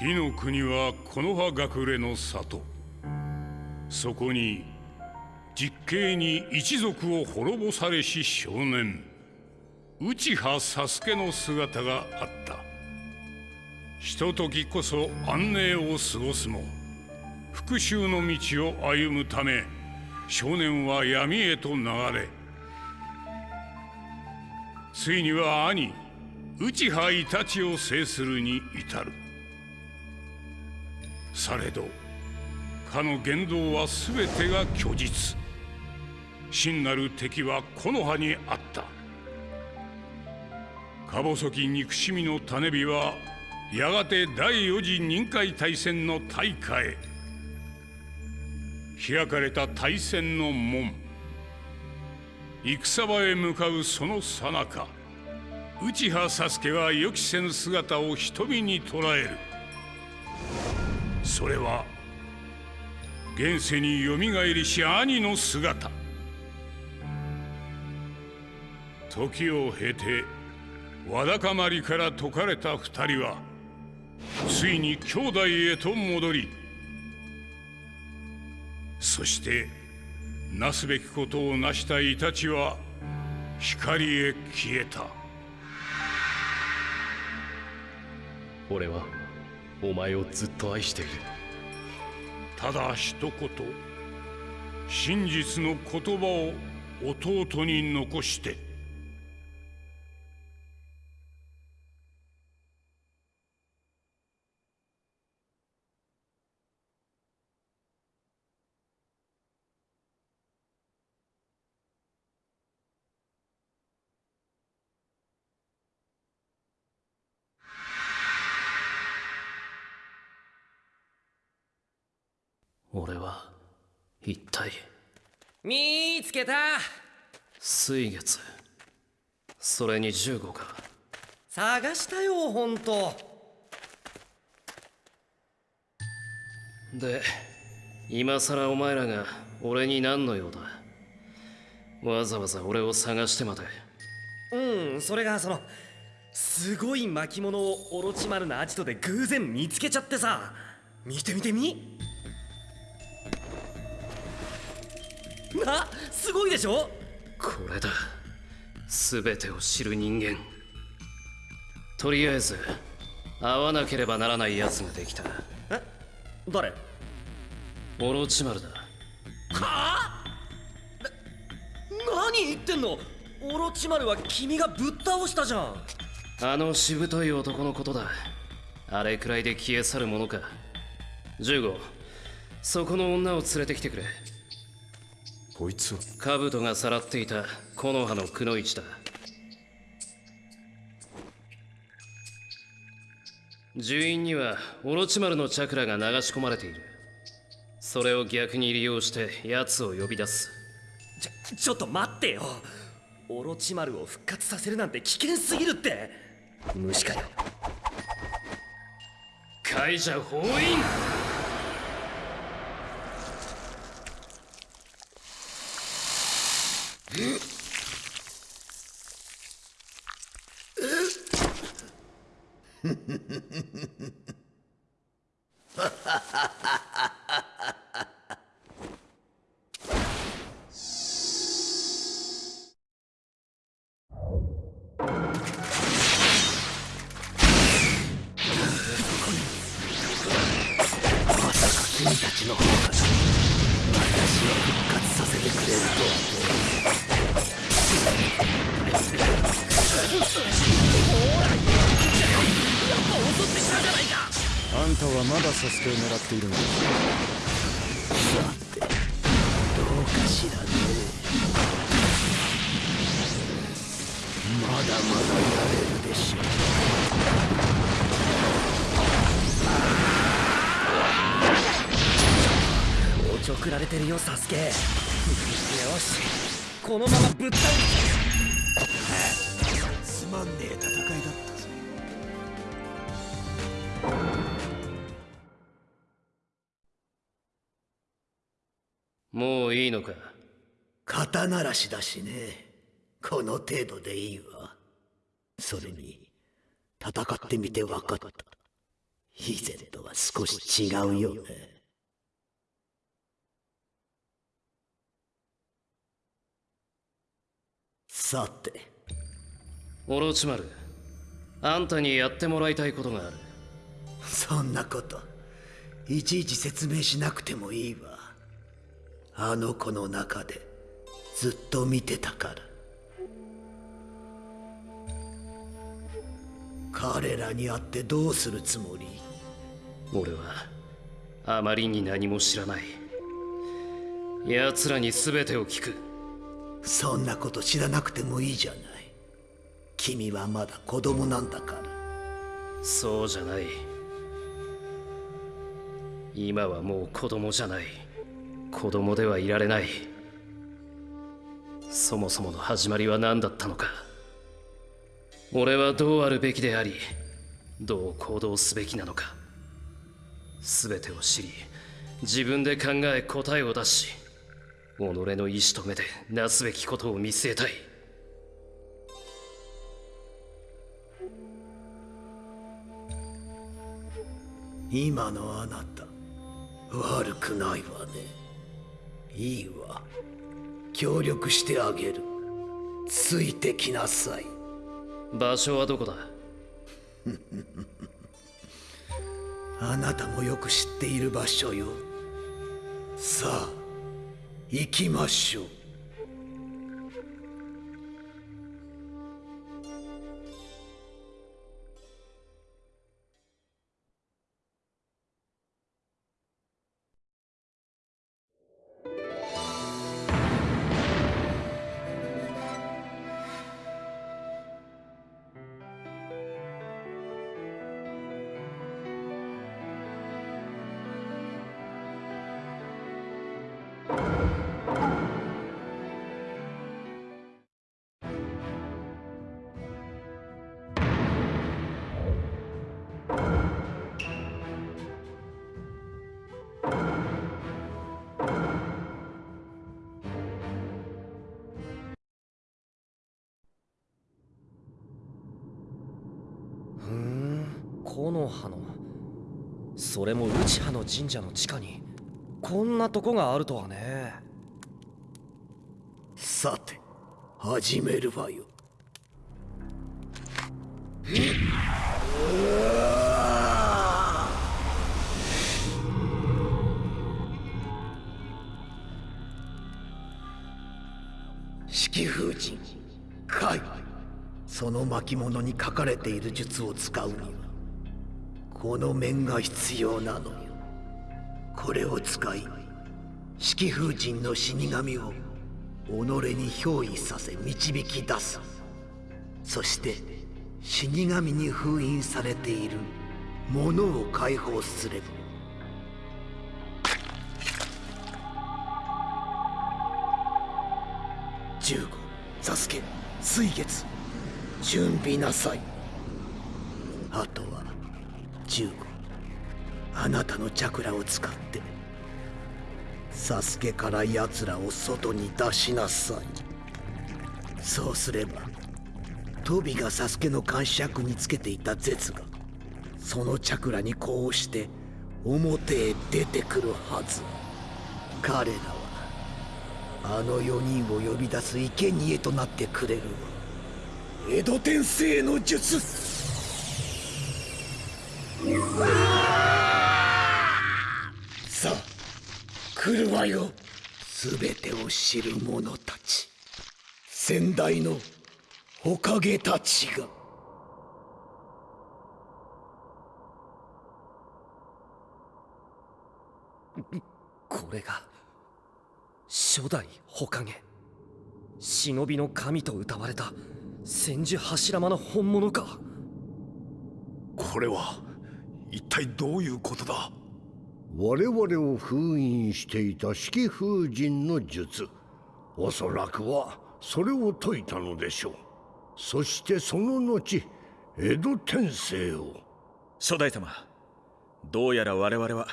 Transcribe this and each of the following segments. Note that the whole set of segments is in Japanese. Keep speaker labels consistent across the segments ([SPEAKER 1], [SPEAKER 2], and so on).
[SPEAKER 1] 火の国は木の葉隠れの里。そこに実刑に一族を滅ぼされし少年。内葉佐助の姿があった。ひとときこそ安寧を過ごすも復讐の道を歩むため少年は闇へと流れついには兄内葉イタチを制するに至る。されどかの言動は全てが虚実。真なる敵は木の葉にあった。か細き憎しみの種火はやがて第四次任海大戦の大火へ。開かれた大戦の門戦場へ向かうそのさなか内葉佐助は予期せぬ姿を瞳に捉える。それは現世によみがえりし兄の姿。時を経てわだかまりから解かれた二人はついに兄弟へと戻りそしてなすべきことを成したイタチは光へ消えた。
[SPEAKER 2] 俺はお前をずっと愛している。
[SPEAKER 1] ただ一言真実の言葉を弟に残して。
[SPEAKER 3] けた。
[SPEAKER 2] 水月。それに15か。
[SPEAKER 3] 探したよ本当。
[SPEAKER 2] で今さらお前らが俺に何の用だ。わざわざ俺を探してまで。
[SPEAKER 3] うんそれがそのすごい巻物をオロチマルなアジトで偶然見つけちゃってさ。見てみてみなすごいでしょ？
[SPEAKER 2] これだ。全てを知る人間。とりあえず会わなければならない奴ができた。
[SPEAKER 3] え？誰？
[SPEAKER 2] オロチマルだ。
[SPEAKER 3] は？あな何言ってんの？オロチマルは君がぶっ倒したじゃん。
[SPEAKER 2] あのしぶとい男のことだ。あれくらいで消え去るものか。15そこの女を連れてきてくれ
[SPEAKER 4] こいつは。
[SPEAKER 2] 兜がさらっていた木の葉のくの一だ。樹院にはオロチマルのチャクラが流し込まれている。それを逆に利用して奴を呼び出す。
[SPEAKER 3] ちょちょっと待ってよ。オロチマルを復活させるなんて危険すぎるって。無視かよ。
[SPEAKER 2] 解除封印
[SPEAKER 5] 君たちの方から私を復活は。
[SPEAKER 4] まだサスケを狙っているのか
[SPEAKER 5] さてどうかしらねまだまだやれるでしょう
[SPEAKER 3] おちょくられてるよサスケよしこのままぶっ倒す
[SPEAKER 5] い
[SPEAKER 2] いのか？
[SPEAKER 5] 肩慣らしだしね。この程度でいいわ。それに戦ってみて分かった。以前とは少し違うよね。さて。
[SPEAKER 2] オロチマルあんたにやってもらいたいことがある。
[SPEAKER 5] そんなこと。いちいち説明しなくてもいいわあの子の中でずっと見てたから。彼らに会ってどうするつもり？
[SPEAKER 2] 俺はあまりに何も知らない。奴らに全てを聞く。
[SPEAKER 5] そんなこと知らなくてもいいじゃない。君はまだ子供なんだから。
[SPEAKER 2] そうじゃない。今はもう子供じゃない子供ではいられない。そもそもの始まりは何だったのか。俺はどうあるべきでありどう行動すべきなのか。全てを知り自分で考え答えを出し己の意志と目でなすべきことを見据えたい。
[SPEAKER 5] 今のあなた悪くないわね。いいわ。協力してあげる。ついてきなさい。
[SPEAKER 2] 場所はどこだ？
[SPEAKER 5] あなたもよく知っている場所よ。さあ行きましょう
[SPEAKER 3] 木の葉の。それも内葉の神社の地下に。こんなとこがあるとはね。
[SPEAKER 5] さて始めるわよ。式風神海その巻物に書かれている術を使うにはこの面が必要なの。よこれを使い式風神の死神を己に憑依させ導き出す。そして死神に封印されている。ものを解放すれば。15サスケ水月。準備なさい。あとは15あなたのチャクラを使ってサスケから奴らを外に出しなさい。そうすればトビがサスケの監視役につけていた絶がそのチャクラにこうして表へ出てくるはず。彼らはあの4人を呼び出す生贄となってくれる。わ江戸天聖の術。さあ来るわよ。全てを知る者たち。先代のおかげたちが。
[SPEAKER 3] これが初代火影忍びの神と謳われた千住柱間の本物か。
[SPEAKER 6] これは一体どういうことだ？
[SPEAKER 7] 我々を封印していた式風神の術。おそらくはそれを解いたのでしょう。そしてその後江戸天聖を。
[SPEAKER 8] 初代様どうやら我々は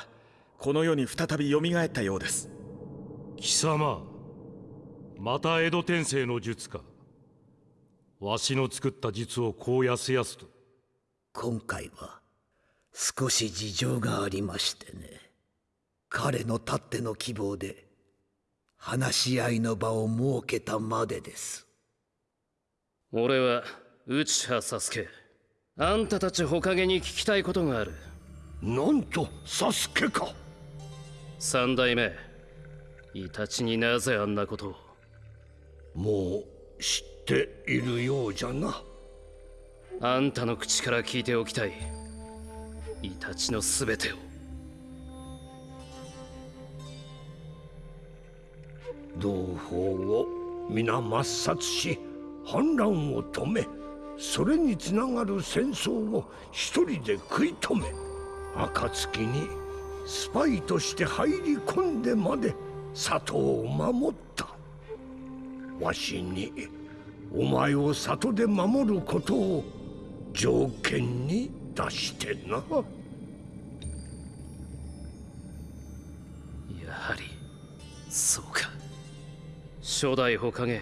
[SPEAKER 8] この世に再び蘇ったようです。
[SPEAKER 1] 貴様また江戸天聖の術か。わしの作った術をこうやすやすと。
[SPEAKER 5] 今回は少し事情がありましてね。彼のたっての希望で話し合いの場を設けたまでです。
[SPEAKER 2] 俺は内葉サスケ。あんたたちほかげに聞きたいことがある。
[SPEAKER 7] なんとサスケか。
[SPEAKER 2] 三代目。イタチになぜあんなことを。
[SPEAKER 7] もう知っているようじゃな。
[SPEAKER 2] あんたの口から聞いておきたいイタチの全てを。
[SPEAKER 7] 同胞を皆抹殺し反乱を止めそれにつながる戦争を一人で食い止め暁にスパイとして入り込んでまで里を守った。わしにお前を里で守ることを条件に出してな。
[SPEAKER 2] やはりそうか。初代ほかげ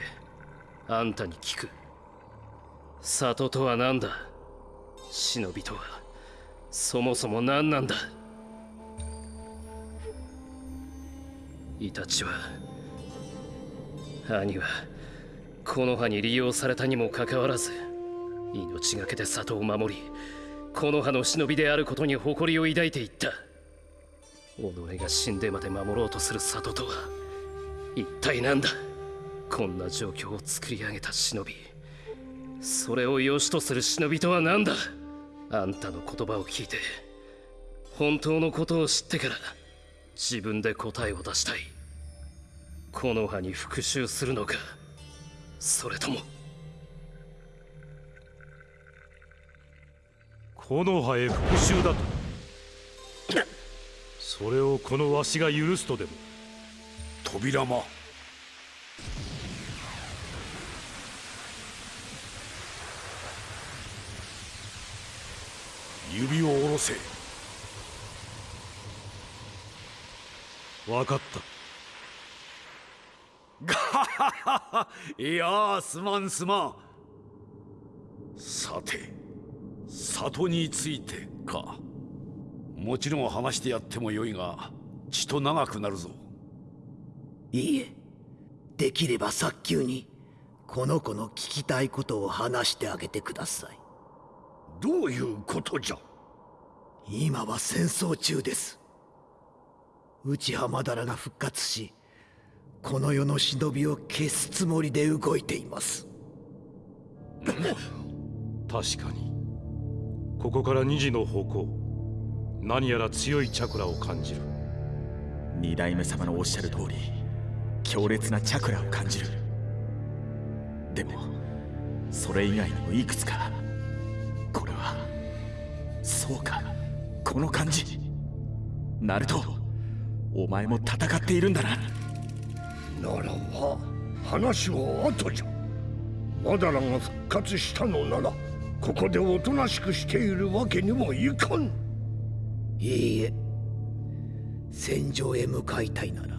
[SPEAKER 2] あんたに聞く。里とは何だ？忍びとは。そもそも何なんだ？イタチは兄はこの葉に利用されたにもかかわらず命がけで里を守りこの葉の忍びであることに誇りを抱いていった。己が死んでまで守ろうとする里とは一体何だ？こんな状況を作り上げた忍び。それを良しとする忍びとは何だ？あんたの言葉を聞いて本当のことを知ってから自分で答えを出したい。この葉に復讐するのか？それとも
[SPEAKER 4] 木の葉へ復讐だと。それをこのわしが許すとでも。
[SPEAKER 6] 扉間。指を下ろせ。
[SPEAKER 4] 分かった。
[SPEAKER 6] いやーすまんすまん。さて里についてか。もちろん話してやってもよいが血と長くなるぞ。
[SPEAKER 5] いいえ。できれば早急にこの子の聞きたいことを話してあげてください。
[SPEAKER 7] どういうことじゃ？
[SPEAKER 5] 今は戦争中です。内浜だらが復活しこの世の忍びを消すつもりで動いています。
[SPEAKER 4] 確かにここから2時の方向。何やら強いチャクラを感じる。
[SPEAKER 8] 二代目様のおっしゃる通り強烈なチャクラを感じる。でもそれ以外にもいくつかこれはそうかこの感じ。ナルトお前も戦っているんだな。
[SPEAKER 7] ならば話は後じゃ。マダラが復活したのならここでおとなしくしているわけにもいかん。
[SPEAKER 5] いいえ。戦場へ向かいたいなら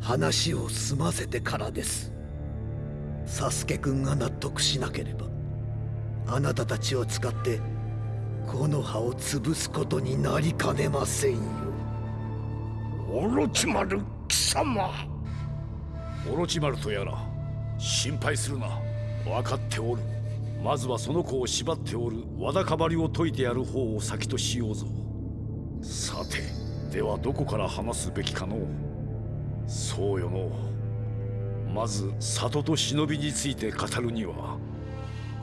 [SPEAKER 5] 話を済ませてからです。サスケくんが納得しなければあなたたちを使ってこの葉を潰すことになりかねませんよ。
[SPEAKER 7] オロチマル貴様。
[SPEAKER 6] オロチマルとやら心配するな。分かっておるまずはその子を縛っておるわだかまりを解いてやる方を先としようぞ。さてではどこから話すべきかのそうよのまず里と忍びについて語るには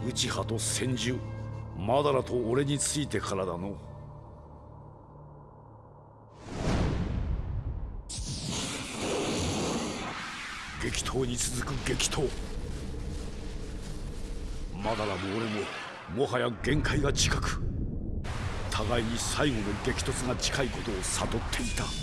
[SPEAKER 6] 内葉と千住マダラと俺についてからだの。激闘に続く激闘。マダラも俺ももはや限界が近く互いに最後の激突が近いことを悟っていた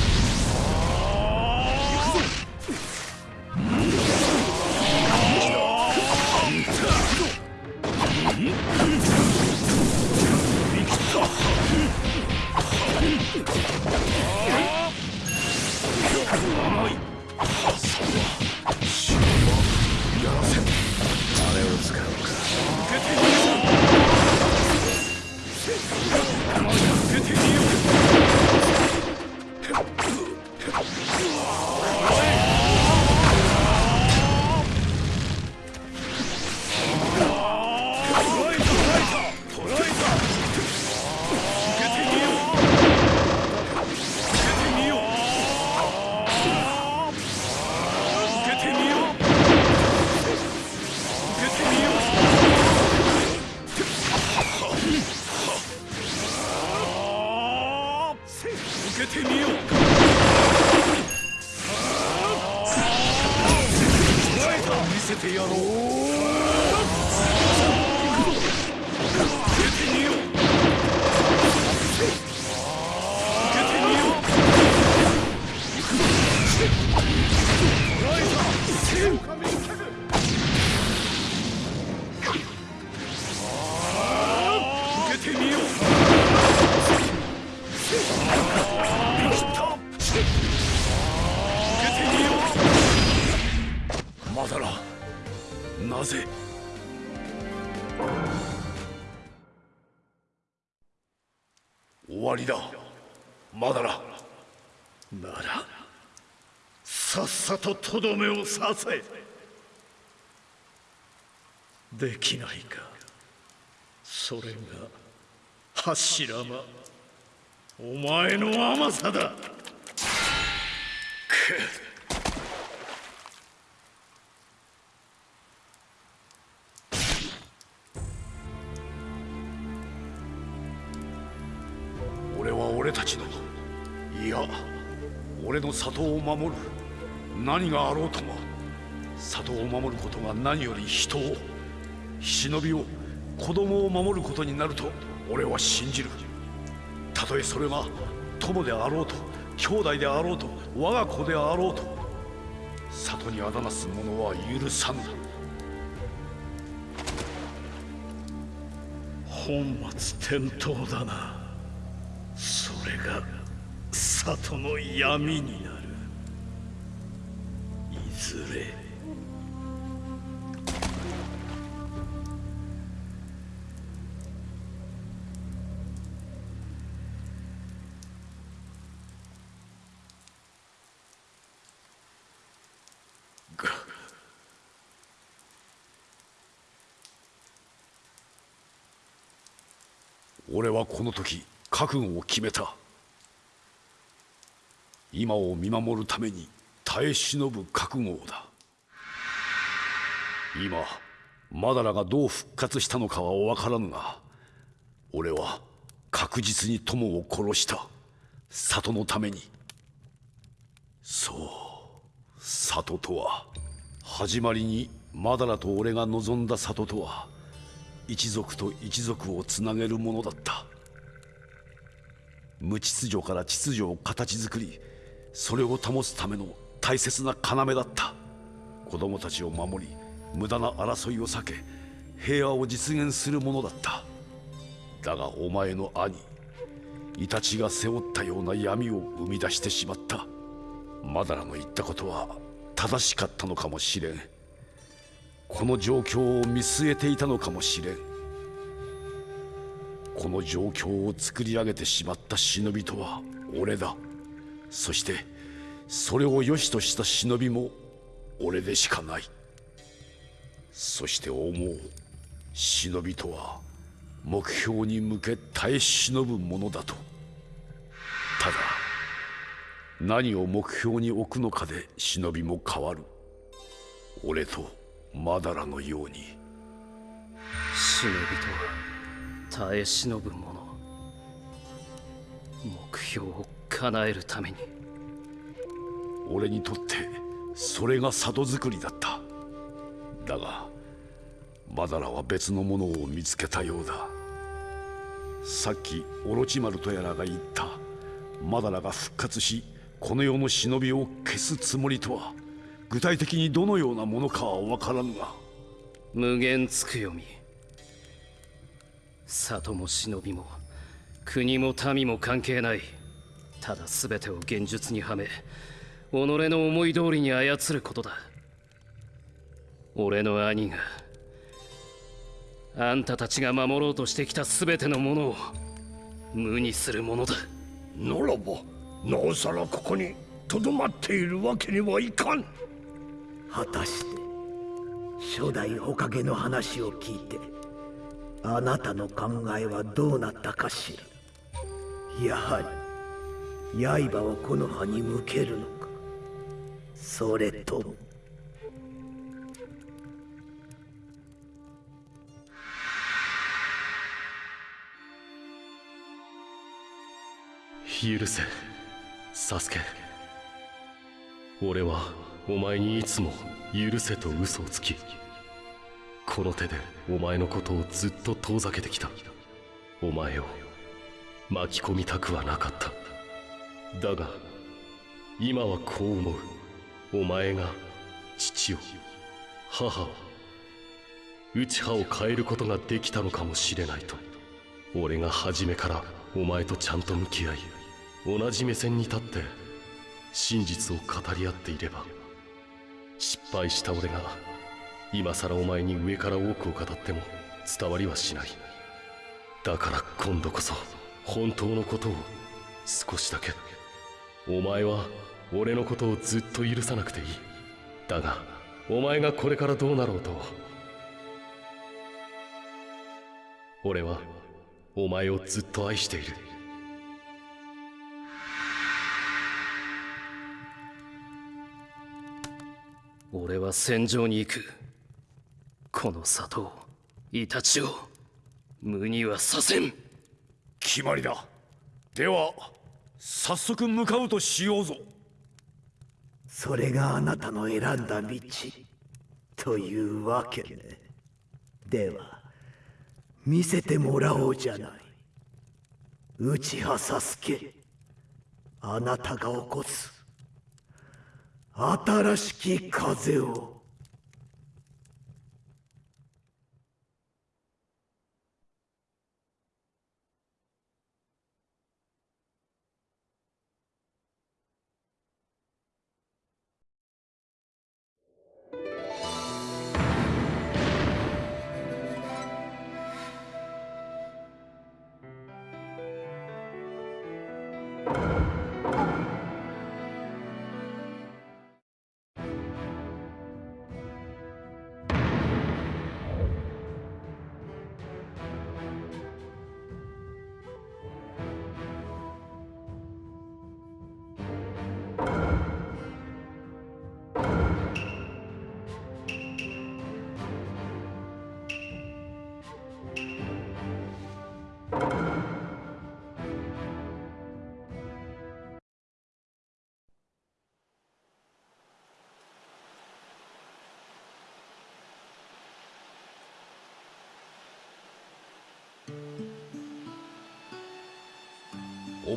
[SPEAKER 6] 受けてみよう見せてやろう。
[SPEAKER 5] とどめを刺せできないか。それが柱間。お前の甘さだ。
[SPEAKER 6] 俺は俺たちの。いや俺の里を守る。何があろうとも里を守ることが何より人を忍びを子供を守ることになると俺は信じる。たとえそれが友であろうと兄弟であろうと我が子であろうと里にあだなす者は許さぬ
[SPEAKER 5] 本末転倒だな。それが里の闇に。
[SPEAKER 6] この時覚悟を決めた。今を見守るために耐え忍ぶ覚悟だ。今マダラがどう復活したのかは分からぬが俺は確実に友を殺した。里のために。そう里とは。始まりにマダラと俺が望んだ里とは一族と一族をつなげるものだった。無秩序から秩序を形作りそれを保つための大切な要だった。子供たちを守り無駄な争いを避け平和を実現するものだった。だがお前の兄イタチが背負ったような闇を生み出してしまった。マダラの言ったことは正しかったのかもしれん。この状況を見据えていたのかもしれん。この状況を作り上げてしまった忍びとは俺だ。そしてそれを良しとした忍びも俺でしかない。そして思う忍びとは目標に向け耐え忍ぶものだと。ただ何を目標に置くのかで忍びも変わる。俺とマダラのように。
[SPEAKER 2] 忍びとは耐え忍ぶ者目標を叶えるために。
[SPEAKER 6] 俺にとってそれが里作りだった。だがマダラは別のものを見つけたようだ。さっきオロチマルとやらが言ったマダラが復活しこの世の忍びを消すつもりとは具体的にどのようなものかは分からぬが。
[SPEAKER 2] 無限つくよみ里も忍びも国も民も関係ない。ただ全てを現実にはめ己の思い通りに操ることだ。俺の兄があんたたちが守ろうとしてきた全てのものを無にするものだ。
[SPEAKER 7] ならばなおさらここにとどまっているわけにはいかん。
[SPEAKER 5] 果たして初代火影の話を聞いてあなたの考えはどうなったかしら。やはり刃をこの葉に向けるのか。それとも。
[SPEAKER 9] 許せ。サスケ。俺はお前にいつも許せと嘘をつき。この手でお前のことをずっと遠ざけてきた。お前を巻き込みたくはなかった。だが今はこう思う。お前が父を母を内葉を変えることができたのかもしれないと。俺が初めからお前とちゃんと向き合い同じ目線に立って真実を語り合っていれば失敗した俺が今さらお前に上から多くを語っても伝わりはしない。だから今度こそ本当のことを少しだけ。お前は俺のことをずっと許さなくていい。だがお前がこれからどうなろうと。俺はお前をずっと愛している。
[SPEAKER 2] 俺は戦場に行く。この里をイタチを無にはさせん。
[SPEAKER 6] 決まりだ。では早速向かうとしようぞ。
[SPEAKER 5] それがあなたの選んだ道というわけね。では見せてもらおうじゃない。内葉サスケ。あなたが起こす。新しき風を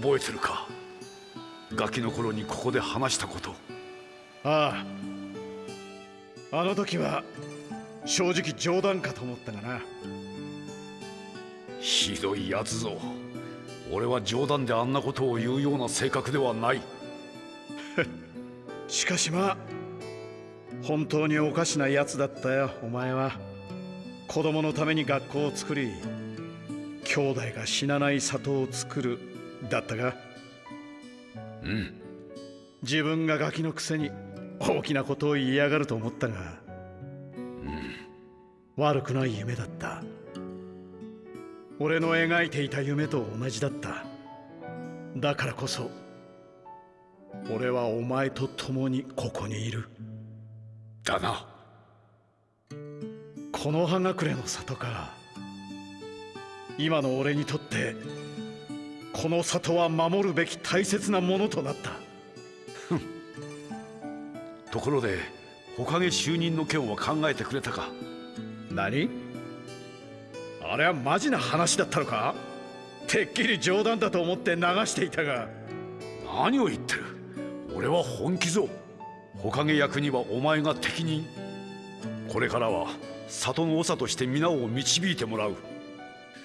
[SPEAKER 6] 覚えてるか？ガキの頃にここで話したこと。
[SPEAKER 10] ああ。あの時は正直冗談かと思ったがな。
[SPEAKER 6] ひどいやつぞ。俺は冗談であんなことを言うような性格ではない。
[SPEAKER 10] しかしまあ本当におかしなやつだったよお前は。子供のために学校を作り兄弟が死なない里を作るだったが。
[SPEAKER 6] うん。
[SPEAKER 10] 自分がガキのくせに大きなことを言いやがると思ったが、悪くない夢だった。俺の描いていた夢と同じだった。だからこそ俺はお前と共にここにいる。
[SPEAKER 6] だな。
[SPEAKER 10] この葉隠れの里か今の俺にとってこの里は守るべき大切なものとなった。
[SPEAKER 6] ところで火影就任の件は考えてくれたか？
[SPEAKER 10] 何？あれはマジな話だったのか？てっきり冗談だと思って流していたが。
[SPEAKER 6] 何を言ってる？俺は本気ぞ。火影役にはお前が適任。これからは里の長として皆を導いてもらう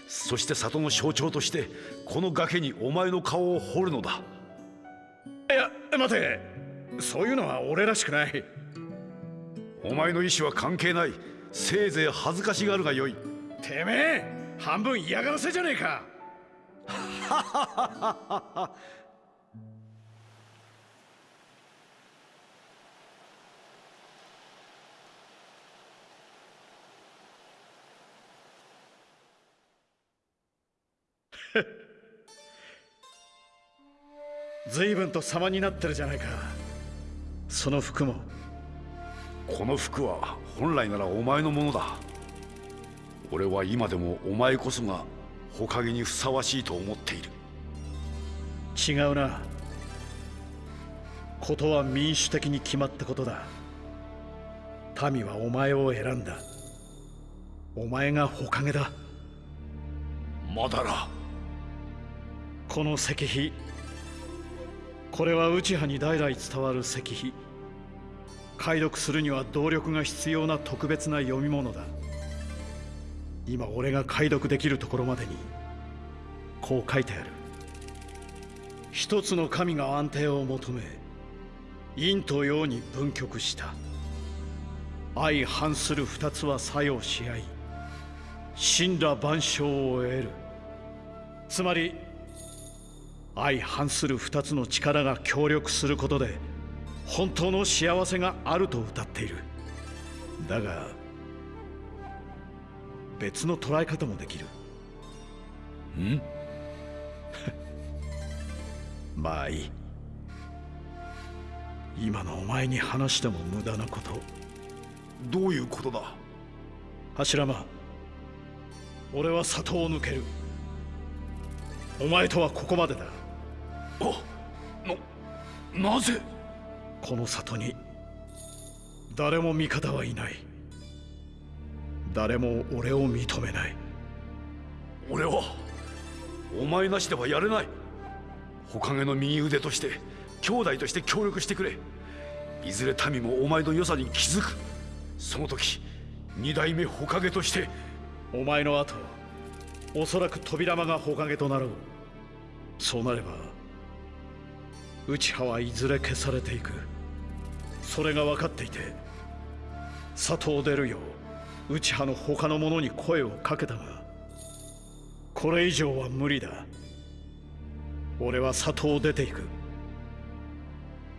[SPEAKER 6] そして里の象徴としてこの崖にお前の顔を彫るのだ。
[SPEAKER 10] いや待て。そういうのは俺らしくない。
[SPEAKER 6] お前の意志は関係ない。せいぜい恥ずかしがるがよい。
[SPEAKER 10] てめえ半分嫌がらせじゃねえか 随分と様になってるじゃないか。その服も。
[SPEAKER 6] この服は本来ならお前のものだ。俺は今でもお前こそが火影にふさわしいと思っている。
[SPEAKER 10] 違うな。ことは民主的に決まったことだ。民はお前を選んだ。お前が火影だ。
[SPEAKER 6] まだら
[SPEAKER 10] この石碑。これは内派に代々伝わる石碑。解読するには動力が必要な特別な読み物だ。今俺が解読できるところまでにこう書いてある。一つの神が安定を求め陰と陽に分極した。相反する二つは作用し合い神羅万象を得る。つまり相反する二つの力が協力することで本当の幸せがあると歌っている。だが別の捉え方もできる。
[SPEAKER 6] ん？
[SPEAKER 10] まあいい。今のお前に話しても無駄なこと。
[SPEAKER 6] どういうことだ？
[SPEAKER 10] 柱間俺は里を抜ける。お前とはここまでだ
[SPEAKER 6] ななぜ？
[SPEAKER 10] この里に誰も味方はいない。誰も俺を認めない。
[SPEAKER 6] 俺はお前なしではやれない。火影の右腕として兄弟として協力してくれ。いずれ民もお前の良さに気づく。その時二代目火影として。
[SPEAKER 10] お前の後おそらく扉間が火影となろう。そうなれば内派はいずれ消されていく。それが分かっていて里を出るよう内派の他の者に声をかけたがこれ以上は無理だ。俺は里を出ていく。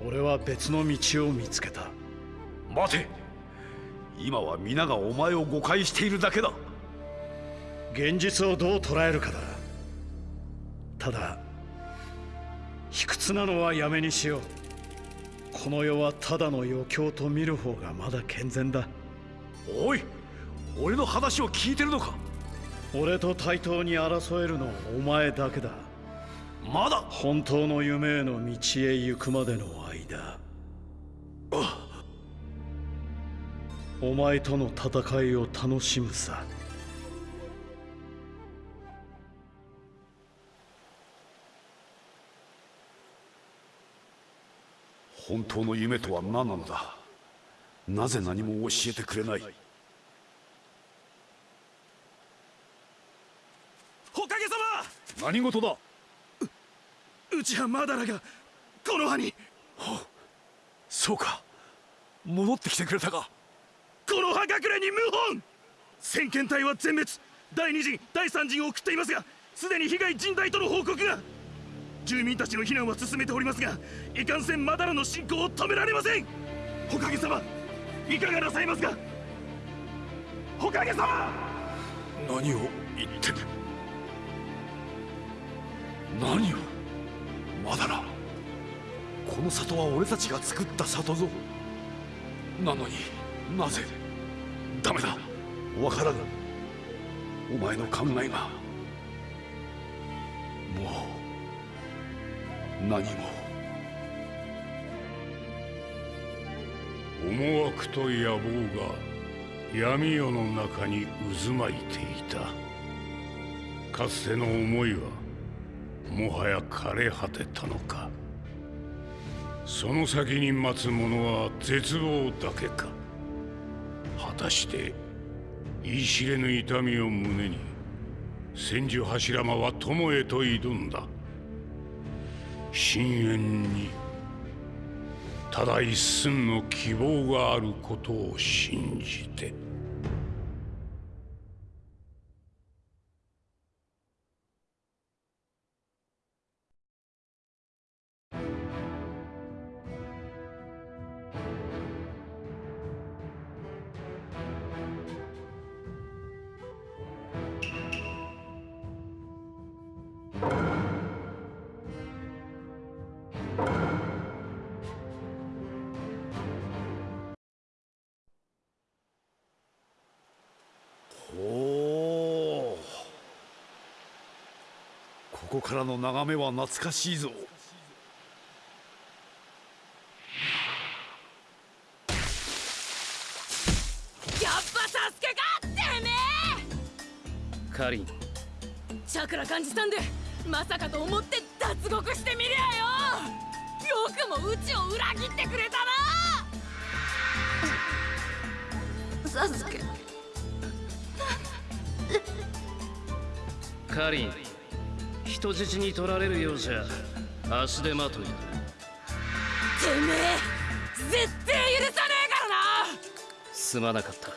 [SPEAKER 10] 俺は別の道を見つけた。
[SPEAKER 6] 待て。今は皆がお前を誤解しているだけだ。
[SPEAKER 10] 現実をどう捉えるかだ。ただ卑屈なのはやめにしよう。この世はただの余興と見る方がまだ健全だ。
[SPEAKER 6] おい俺の話を聞いてるのか？
[SPEAKER 10] 俺と対等に争えるのはお前だけだ。
[SPEAKER 6] まだ？
[SPEAKER 10] 本当の夢への道へ行くまでの間。お前との戦いを楽しむさ
[SPEAKER 6] 本当の夢とは何なのだ？なぜ何も教えてくれない？
[SPEAKER 11] 火影様
[SPEAKER 6] 何事だ？
[SPEAKER 11] 内派マダラがこの葉に。
[SPEAKER 6] そうか。戻ってきてくれたか。
[SPEAKER 11] この葉隠れに謀反！先遣隊は全滅。第二陣第三陣を送っていますがすでに被害甚大との報告が住民たちの避難は進めておりますがいかんせんマダラの進行を止められません。火影様いかがなさいますか？火影様
[SPEAKER 6] 何を言ってる何を？まだらこの里は俺たちが作った里ぞ。なのになぜ？ダメだ。わからぬ。お前の考えが。もう。何も。
[SPEAKER 1] 思惑と野望が闇夜の中に渦巻いていた。かつての思いはもはや枯れ果てたのか。その先に待つ者は絶望だけか。果たして言い知れぬ痛みを胸に千住柱間は友へと挑んだ。深淵にただ一寸の希望があることを信じて。
[SPEAKER 6] からの眺めは懐かしいぞ。
[SPEAKER 12] やっぱサスケかてめえ！
[SPEAKER 2] カリン。
[SPEAKER 12] チャクラ感じたんでまさかと思って脱獄してみりゃよ！よくもうちを裏切ってくれたな！サスケ。
[SPEAKER 2] カリン人質に取られるようじゃ足手まといだ。
[SPEAKER 12] てめえ絶対許さねえからな！
[SPEAKER 2] すまなかった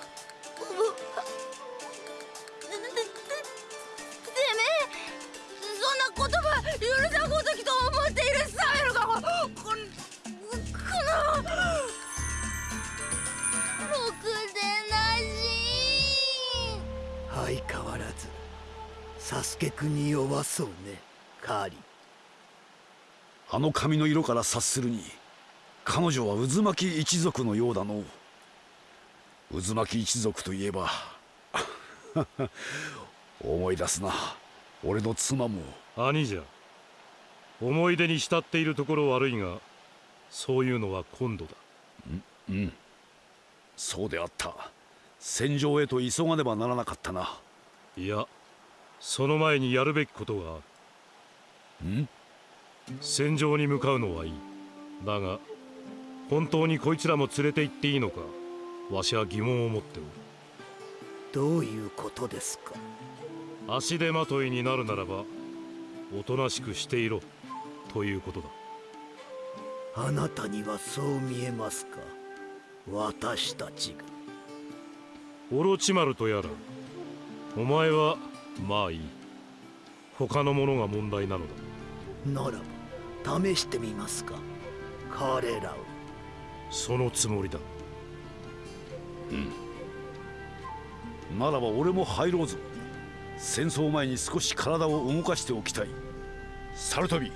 [SPEAKER 12] そ
[SPEAKER 5] うね。カーリ
[SPEAKER 6] あの髪の色から察するに彼女は渦巻き一族のようだの渦巻き一族といえば 思い出すな。俺の妻も。
[SPEAKER 4] 兄じゃ。思い出に浸っているところ悪いがそういうのは今度だ。
[SPEAKER 6] うん。そうであった。戦場へと急がねばならなかったな。い
[SPEAKER 4] やその前にやるべきことがあ
[SPEAKER 6] る。ん？
[SPEAKER 4] 戦場に向かうのはいい。だが本当にこいつらも連れて行っていいのかわしは疑問を持っておる。
[SPEAKER 5] どういうことですか？
[SPEAKER 4] 足手まといになるならばおとなしくしていろということだ。
[SPEAKER 5] あなたにはそう見えますか？私たちが。
[SPEAKER 4] オロチマルとやらお前はまあいい。他のものが問題なのだ。
[SPEAKER 5] ならば試してみますか。彼らを。
[SPEAKER 4] そのつもりだ。
[SPEAKER 6] うん。ならば俺も入ろうぞ。戦争前に少し体を動かしておきたい。サルトビ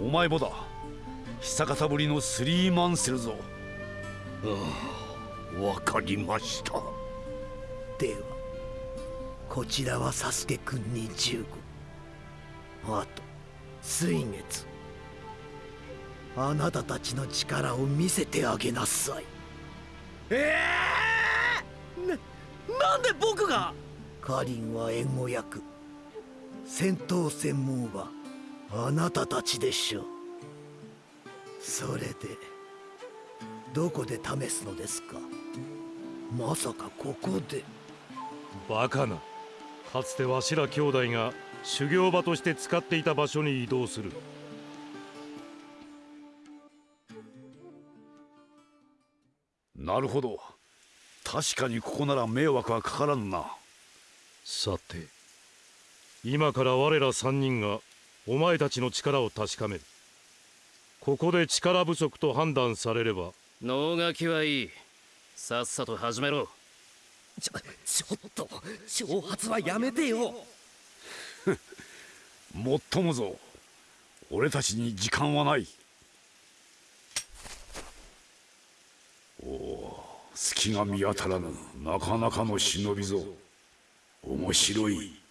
[SPEAKER 6] お前もだ。久方ぶりのスリーマンセルぞ。
[SPEAKER 7] ああわかりました。
[SPEAKER 5] ではこちらはサスケくんに15あと水月。あなたたちの力を見せてあげなさい。
[SPEAKER 3] ええー、ななんで僕が？
[SPEAKER 5] カリンは援護役。戦闘専門はあなたたちでしょう。それでどこで試すのですか？まさかここで。
[SPEAKER 4] バカなかつてわしら兄弟が修行場として使っていた場所に移動する。
[SPEAKER 6] なるほど。確かにここなら迷惑はかからんな。
[SPEAKER 4] さて今から我ら三人がお前たちの力を確かめる。ここで力不足と判断されれば。
[SPEAKER 2] 能書きはいい。さっさと始めろ
[SPEAKER 3] ちょちょっと挑発はやめてよ。
[SPEAKER 6] もっともぞ。俺たちに時間はない。おお隙が見当たらぬなかなかの忍びぞ。面白い。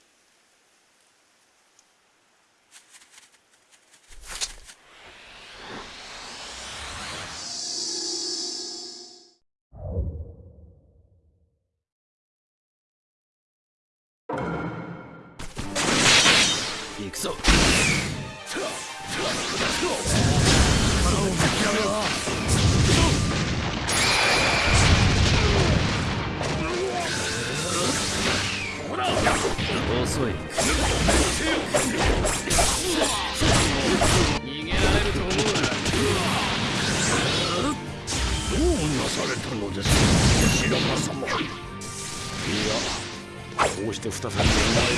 [SPEAKER 2] 遅い。逃げられると思うな
[SPEAKER 7] どうなされたのです。白間様
[SPEAKER 6] いやこうして再びお前た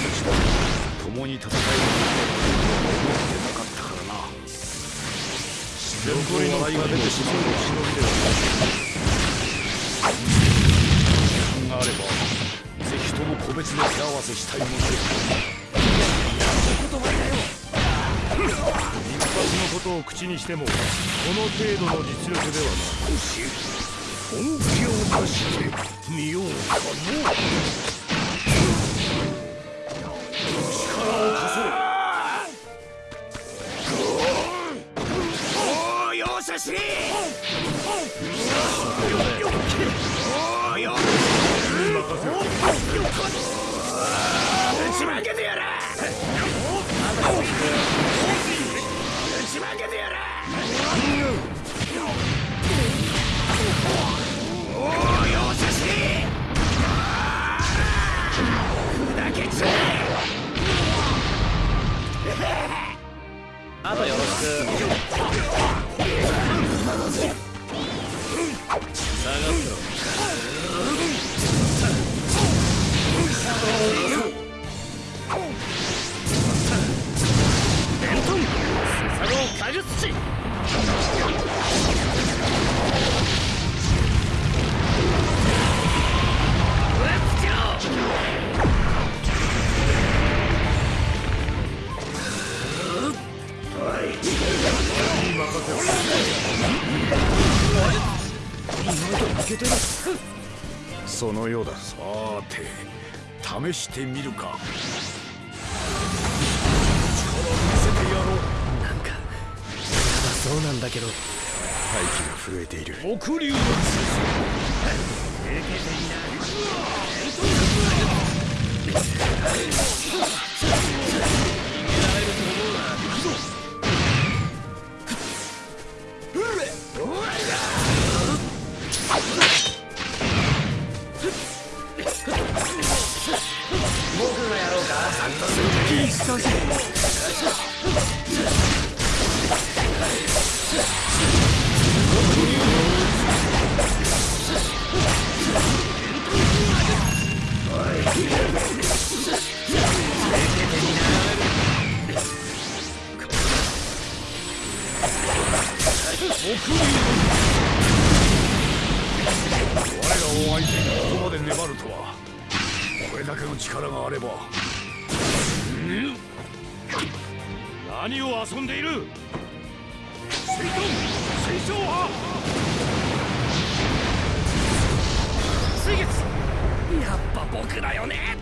[SPEAKER 6] ちと共に戦えるとは思ってなかったからな。自然と笑いが出てしまう。のは忍びではない時間があれば。個別で手合わせしたいもので
[SPEAKER 4] 一発のことを口にしてもこの程度の実力ではない
[SPEAKER 7] 少し本気を出してみようかの
[SPEAKER 5] おお容赦しれおお
[SPEAKER 2] とよろしく
[SPEAKER 6] のようだ。さーて試してみるか。
[SPEAKER 3] なんかそうなんだけど。
[SPEAKER 6] 大気が震えている。
[SPEAKER 1] 黒竜の
[SPEAKER 6] 我 力があれば。
[SPEAKER 4] 何を遊んでいる？
[SPEAKER 1] 水遁水晶派
[SPEAKER 3] 水月やっぱ僕だよね。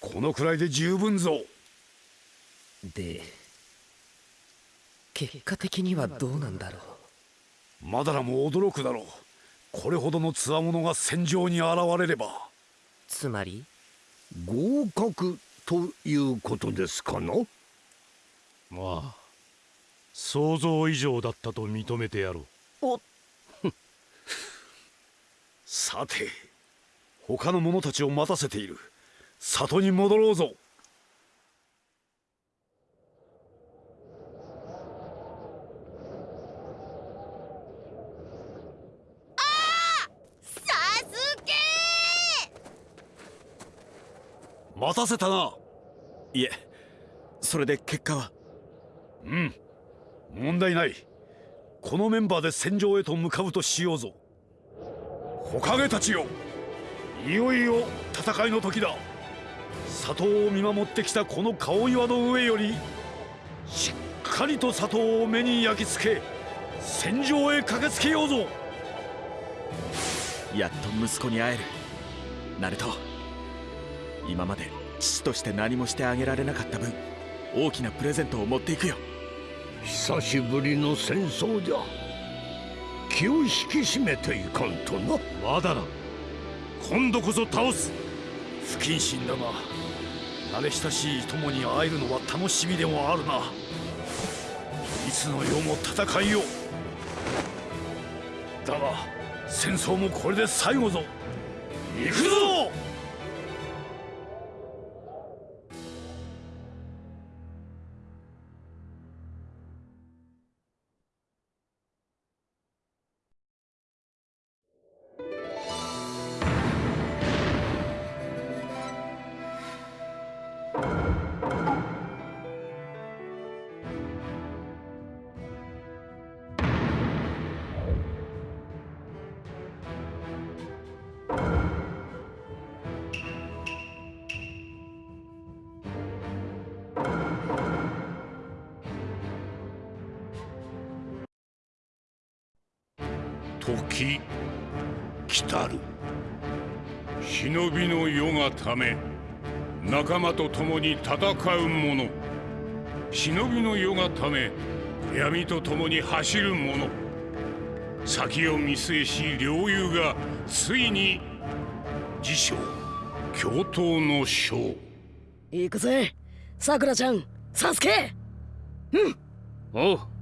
[SPEAKER 6] このくらいで十分ぞ。
[SPEAKER 3] で結果的にはどうなんだろう？
[SPEAKER 6] マダラも驚くだろう。これほどの強者が戦場に現れれば。
[SPEAKER 3] つまり？
[SPEAKER 7] 合格ということですかな？
[SPEAKER 4] まあ想像以上だったと認めてやろう。
[SPEAKER 3] お
[SPEAKER 6] さて他の者たちを待たせている。里に戻ろうぞ。待たせたな。い
[SPEAKER 8] えそれで結果は？
[SPEAKER 6] うん問題ない。このメンバーで戦場へと向かうとしようぞ。火影たちよいよいよ戦いの時だ。里を見守ってきたこの顔岩の上よりしっかりと里を目に焼き付け戦場へ駆けつけようぞ。
[SPEAKER 8] やっと息子に会える。ナルト今まで父として何もしてあげられなかった分大きなプレゼントを持っていくよ。
[SPEAKER 7] 久しぶりの戦争じゃ。気を引き締めていかんとな。
[SPEAKER 4] まだな今度こそ倒す。
[SPEAKER 6] 不謹慎だが慣れ親しい友に会えるのは楽しみでもあるな。いつの世も戦いよだが戦争もこれで最後ぞ。行くぞ！
[SPEAKER 1] 時来たる。忍びの世がため仲間と共に戦う者。忍びの世がため闇と共に走る者。先を見据えし両友がついに自称共闘の将。
[SPEAKER 5] 行くぜさくらちゃんサスケ。
[SPEAKER 2] おう